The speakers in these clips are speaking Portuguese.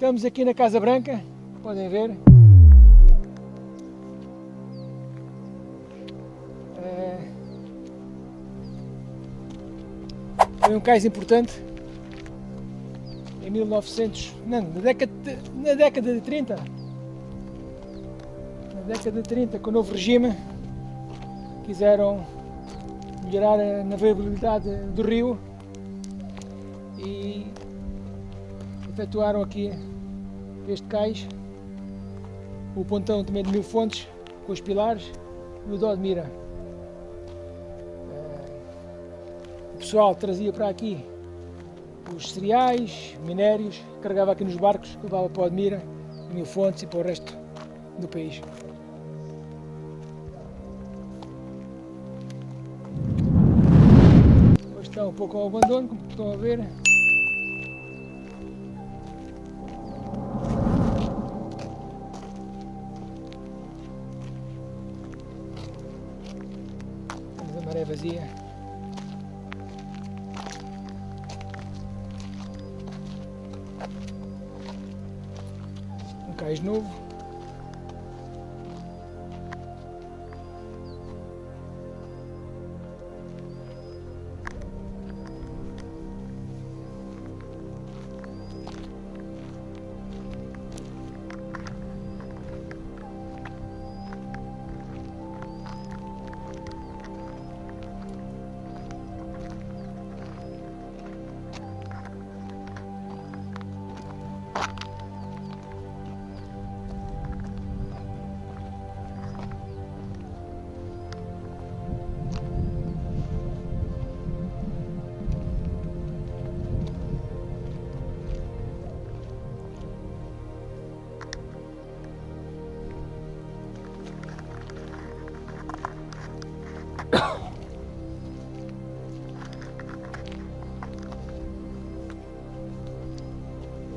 Estamos aqui na Casa Branca, podem ver. É... Foi um cais importante em 1900, não, na década, de, na década de 30. Na década de 30, com o novo regime, quiseram melhorar a navegabilidade do rio e efetuaram aqui este cais, o pontão também de mil fontes, com os pilares e o dó de mira. Eh, o pessoal trazia para aqui os cereais, minérios, carregava aqui nos barcos, levava para o Admira, Mil Fontes e para o resto do país. Hoje está um pouco ao abandono, como estão a ver. Vazia. cais novo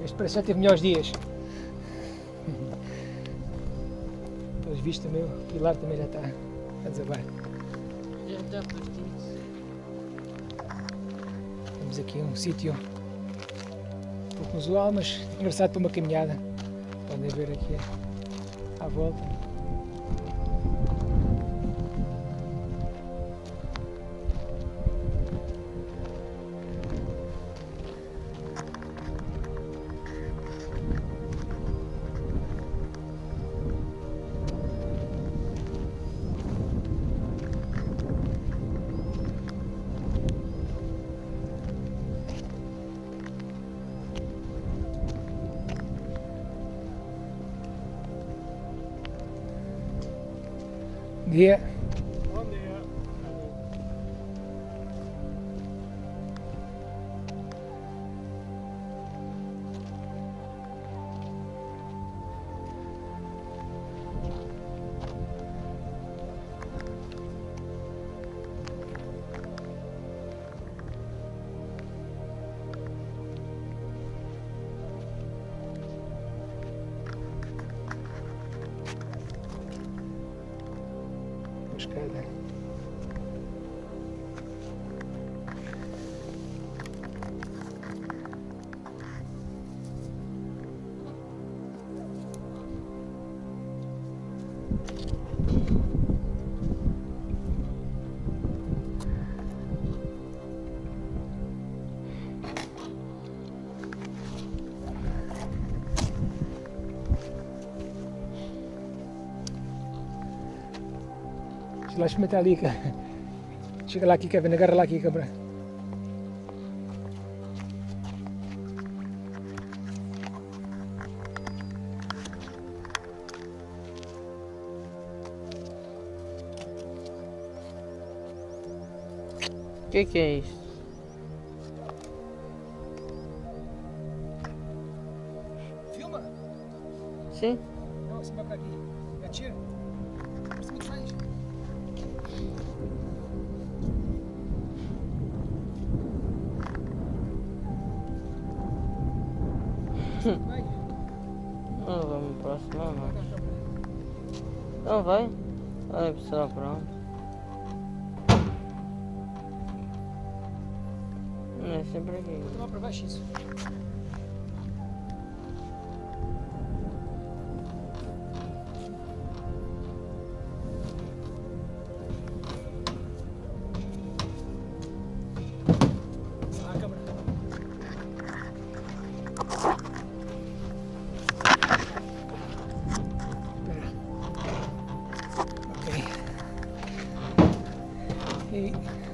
Este parece já teve melhores dias. Pelos vistos também, o pilar também já está a desabar. Já está partido. Temos aqui um sítio um pouco usual, mas engraçado para uma caminhada. Podem ver aqui à volta. Dia. Deixa lá experimentar ali, cara. Chega lá aqui, Kevin, agarra lá aqui, que, que é isso? Filma? Sim? Não, assim vai pra aqui. Atira. Por cima de frente. Vai. Não vou me aproximar, não. Não vai? Vai precisar pronto. É, sempre aqui. Vou tomar pra baixo isso. eight.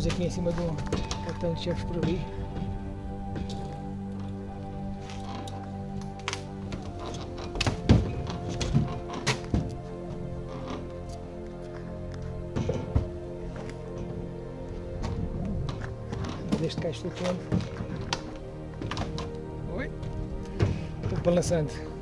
Estamos aqui em cima do cartão de chefes por ali. Deste cá estou. Oi? Estou balançando.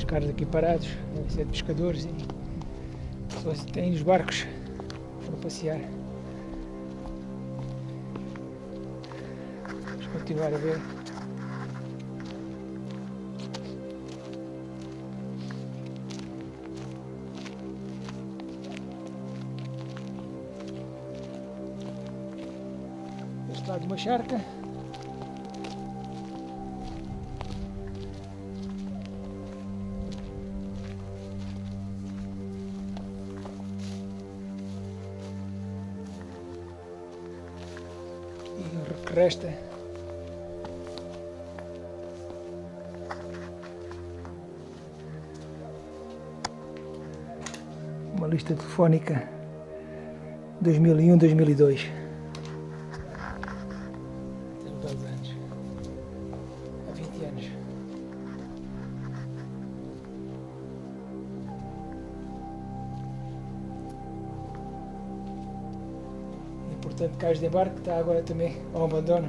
Alguns caras aqui parados, ser de pescadores e pessoas têm os barcos para passear. Vamos continuar a ver. Este lado uma charca. O que resta uma lista telefónica. 2001-2002 portanto cais de embarque está agora também ao abandono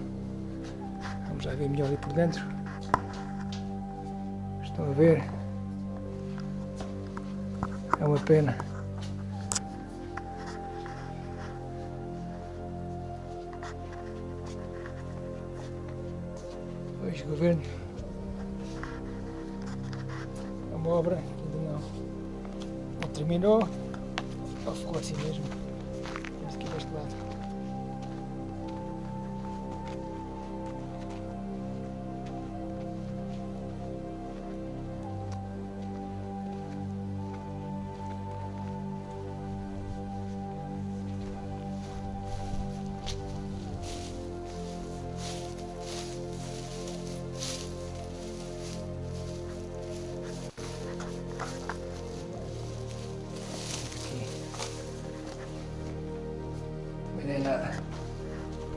vamos lá ver melhor ali por dentro estão a ver é uma pena Pois, governo. É uma obra que ainda não, não terminou. Ou ficou assim mesmo. Vamos aqui deste lado.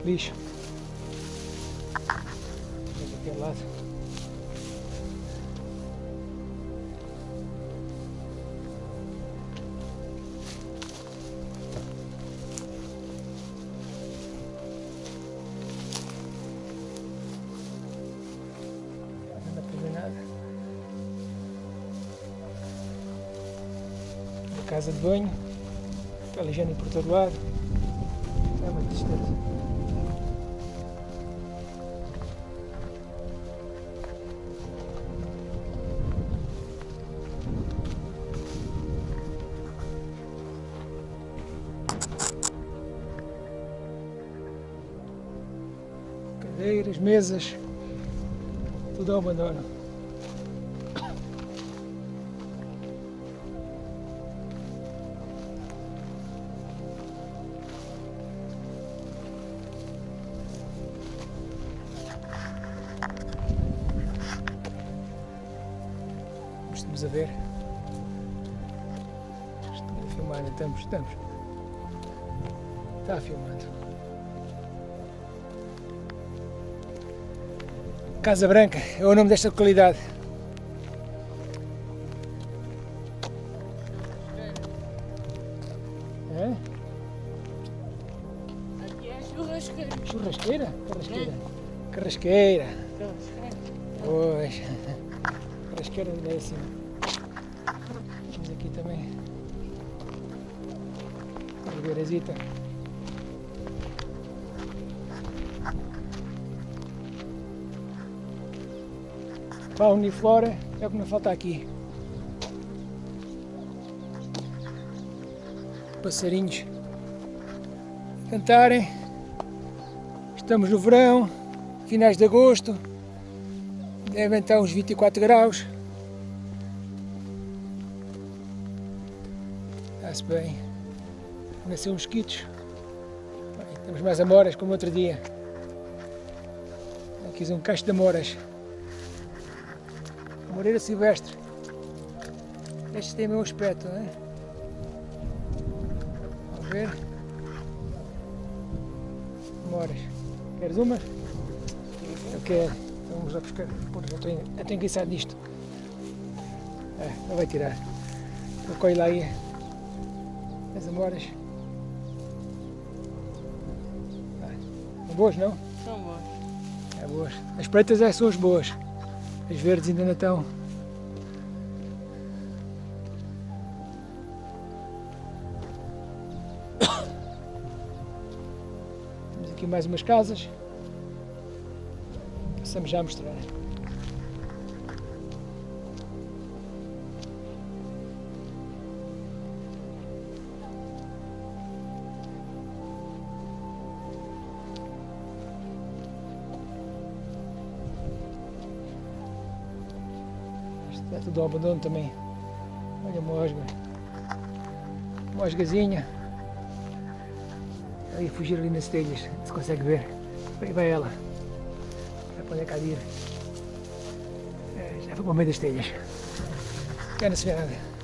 Vamos daquele lado. Para casa de banho. Papel higiênico por todo lado. É uma tristeza. presas, tudo ao abandono. Estamos a ver. Estamos a filmar, estamos, estamos. Está filmando. Casa Branca é o nome desta localidade. É? Aqui é churrasqueira. Churrasqueira? Carrasqueira. Carrasqueira. Pois. Carrasqueira é assim. Temos aqui também. Ribeirasita. Fauna e flora é o que não falta aqui. Passarinhos cantarem. Estamos no verão, finais de agosto, devem estar uns 24 graus. Está-se bem. Nasceu uns mosquitos. Bem, temos mais amoras como outro dia. Aqui um cacho de amoras. Moreira silvestre. Este tem o meu aspecto, não é? Vamos ver. Amoras. Queres uma? Eu quero. Então vamos lá buscar. Pô, eu, tenho, eu tenho que içar disto. É, não vai tirar. Recolhe lá aí as amoras. Vai. São boas, não? São bons. É boas. As pretas é, são as boas. As verdes ainda não estão. Temos aqui mais umas casas. Passamos já a mostrar. Ao abandono também. Olha a mosga. Mosgazinha. Aí fugir ali nas telhas, se consegue ver. Aí vai ela. Vai para onde é. É, já foi para o meio das telhas. Já não se vê nada.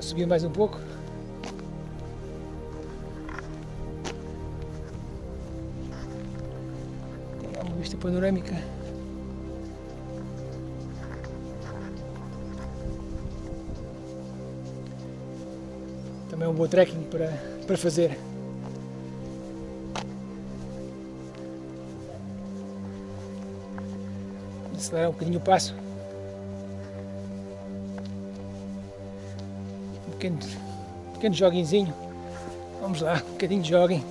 Subir mais um pouco. Tem uma vista panorâmica. É um bom trekking para, para fazer. Acelerar um bocadinho o passo. Um pequeno, pequeno joguinzinho. Vamos lá, um bocadinho de joguem.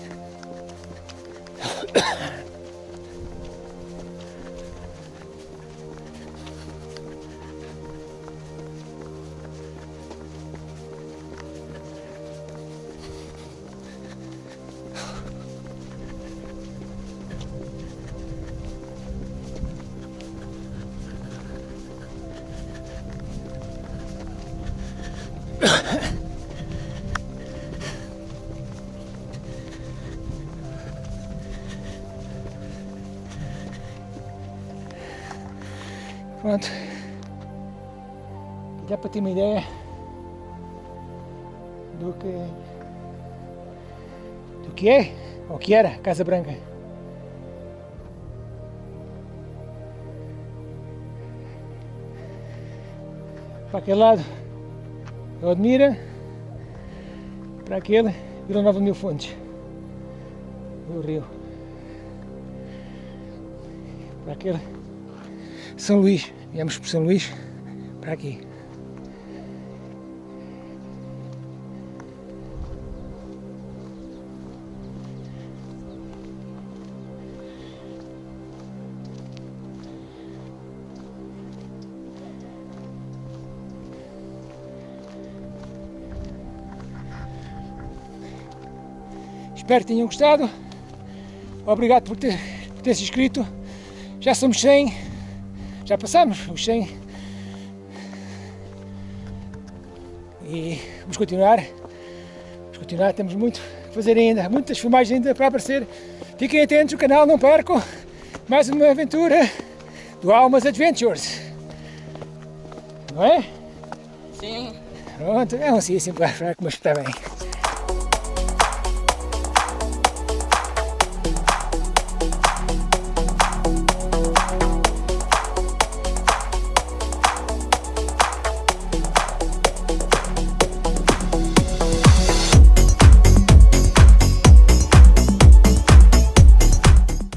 Já para ter uma ideia do que do que é, ou que era Casa Branca. Para aquele lado é Odmira, para aquele Vila Nova Mil Fontes, do Rio. Para aquele São Luís, viemos por São Luís, para aqui. Espero que tenham gostado. Obrigado por ter, por ter se inscrito. Já somos 100. Já passamos os 100. E vamos continuar. Vamos continuar, temos muito a fazer ainda. Muitas filmagens ainda para aparecer. Fiquem atentos no canal, não percam. Mais uma aventura do Almas Adventures. Não é? Sim. Pronto, é um sim, sim, para mostrar também.